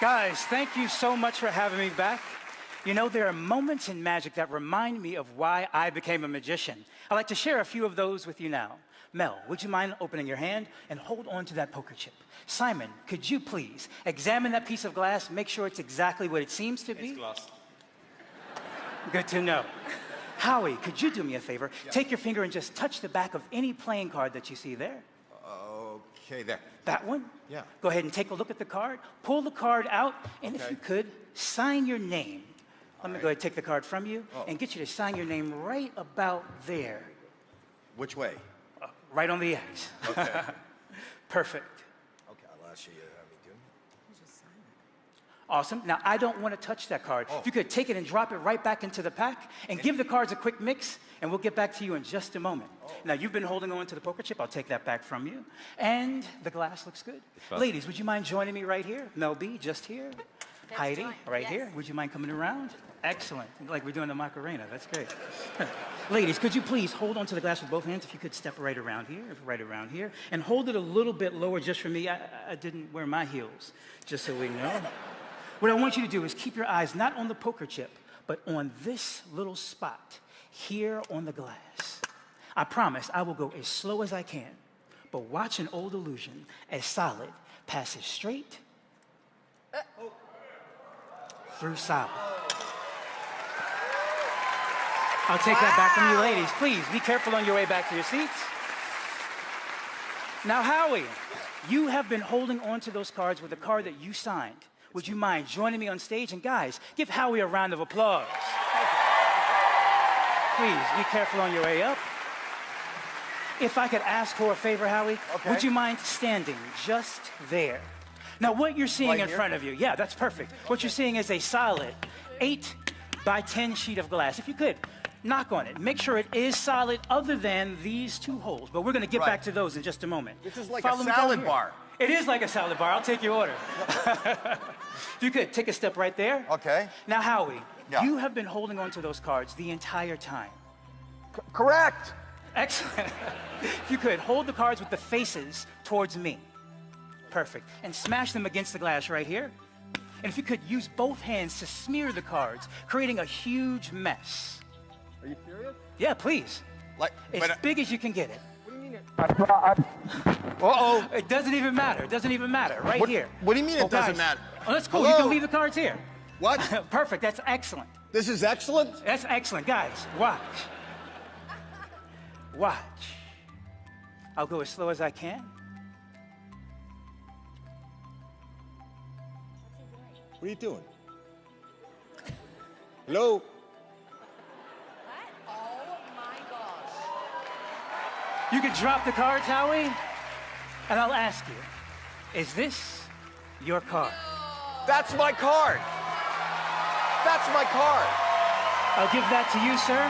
Guys, thank you so much for having me back. You know, there are moments in magic that remind me of why I became a magician. I'd like to share a few of those with you now. Mel, would you mind opening your hand and hold on to that poker chip? Simon, could you please examine that piece of glass, make sure it's exactly what it seems to be? It's glass. Good to know. Howie, could you do me a favor? Yeah. Take your finger and just touch the back of any playing card that you see there. Okay, there. That one? Yeah. Go ahead and take a look at the card. Pull the card out, and if you could, sign your name. Let me right. go ahead and take the card from you Oh. and get you to sign your name right about there, Which way? uh, right on the X. Okay. Perfect. okay, I'll ask you to have me do. Awesome. Now, I don't want to touch that card. Oh. If you could take it and drop it right back into the pack and give the cards a quick mix, and we'll get back to you in just a moment. Oh. Now, you've been holding on to the poker chip. I'll take that back from you. And the glass looks good. Ladies, would you mind joining me right here? Mel B, just here. Heidi, fine. right Yes. here. Would you mind coming around? Excellent. Like we're doing the Macarena. That's great. Ladies, could you please hold onto the glass with both hands? If you could step right around here, right around here, and hold it a little bit lower just for me. I, I didn't wear my heels, just so we know. What I want you to do is keep your eyes not on the poker chip, but on this little spot here on the glass. I promise I will go as slow as I can, but watch an old illusion as solid passes straight uh, through solid. I'll take that back from you ladies. Please be careful on your way back to your seats. Now, Howie, you have been holding on to those cards with the card that you signed. Would you mind joining me on stage? And guys, give Howie a round of applause. Please be careful on your way up. If I could ask for a favor, Howie, Okay. would you mind standing just there? Now, what you're seeing Right in here? front of you, yeah, that's perfect. What you're seeing is a solid 8 by 10 sheet of glass. If you could, knock on it. Make sure it is solid other than these two holes. But we're going to get Right. back to those in just a moment. This is like Follow a salad bar. It is like a salad bar. I'll take your order. if you could, take a step right there. Okay. Now, Howie, Yeah. you have been holding on to those cards the entire time. C- correct. Excellent. if you could, hold the cards with the faces towards me. Perfect. And smash them against the glass right here. And if you could, use both hands to smear the cards, creating a huge mess. Are you serious? Yeah, please. Like, As big as you can get it. What do you mean? It? Uh-oh. It doesn't even matter. It doesn't even matter. Right What- here. what do you mean it Oh, doesn't guys. matter? Oh, that's cool. You can leave the cards here. What? Perfect. That's excellent. this is excellent? That's excellent. Guys, watch. Watch. I'll go as slow as I can. What are you doing? Hello? What? Oh my gosh. You can drop the cards, Howie, and I'll ask you, is this your card? That's my card. That's my card. I'll give that to you, sir.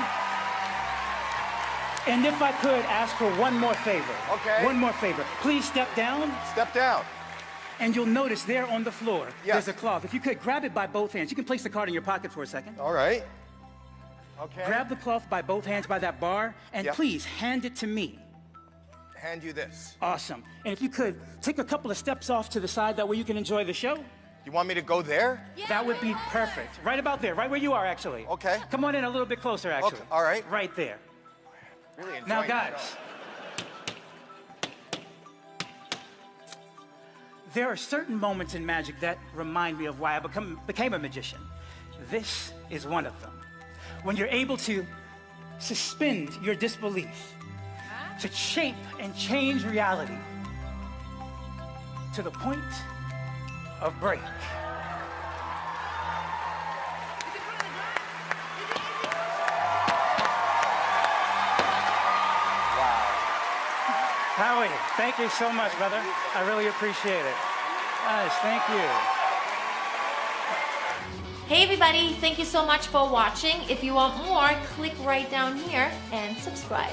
And if I could ask for one more favor. Okay. One more favor. Please step down, Step down. and you'll notice there on the floor, Yes. there's a cloth. If you could grab it by both hands, you can place the card in your pocket for a second. All right. Okay. Grab the cloth by both hands by that bar, and Yep. please hand it to me. Hand you this. Awesome. And if you could take a couple of steps off to the side, that way you can enjoy the show. You want me to go there? Yeah, That would be perfect. Right about there, right where you are, actually. Okay. Come on in a little bit closer, actually. Okay, all right. Right there. Really Now, guys, there are certain moments in magic that remind me of why I become, became a magician. This is one of them. When you're able to suspend your disbelief, to shape and change reality to the point of break. Wow. Howie, thank you so much, brother. I really appreciate it. Nice, thank you. Hey everybody, thank you so much for watching. If you want more, click right down here and subscribe.